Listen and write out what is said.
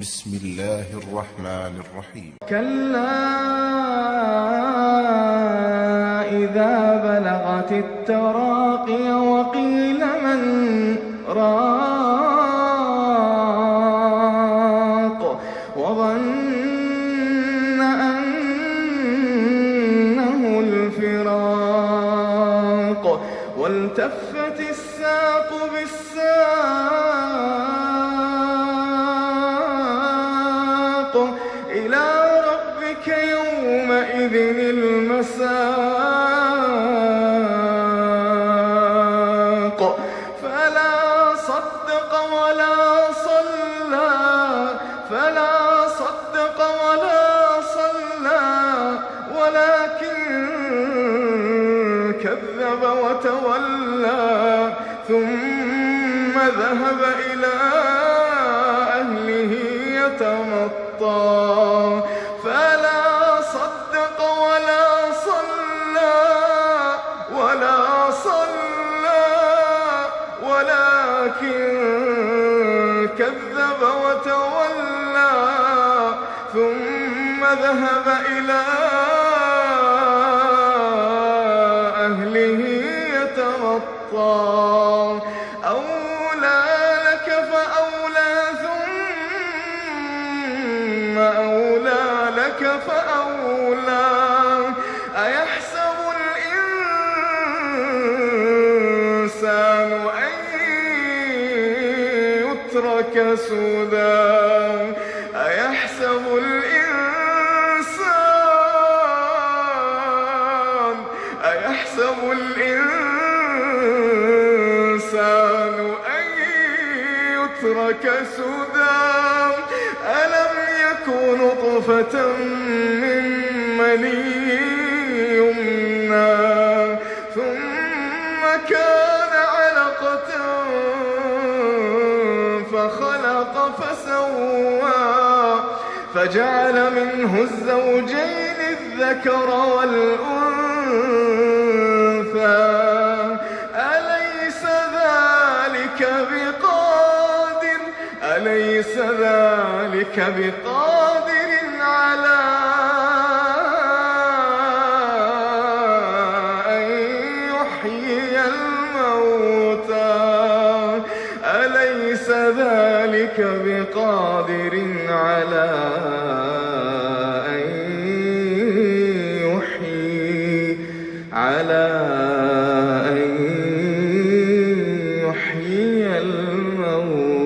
بسم الله الرحمن الرحيم. كلا إذا بلغت التراقي وقيل من راق وظن أنه الفراق والتفت الساق بالساق إلى ربك يومئذ المساق. فلا صدق ولا صلى فلا صدق ولا صلى. ولكن كذب وتولى ثم ذهب إلى أهله. يتمطى. فلا صدق ولا صلى ولا صلى ولكن كذب وتولى. ثم ذهب إلى أهله يتمطى. لك فأولى. أيحسب الإنسان أن يترك سدى؟ أيحسب الإنسان؟ أيحسب الإنسان أن يترك سدى؟ نطفة من مني يمنى ثم كان علقة فخلق فسوى فجعل منه الزوجين الذكر والأنثى. أليس ذلك بقادر؟ أليس ذلك بقادر؟ ذلك بقادر على على أن يحيي الموتى.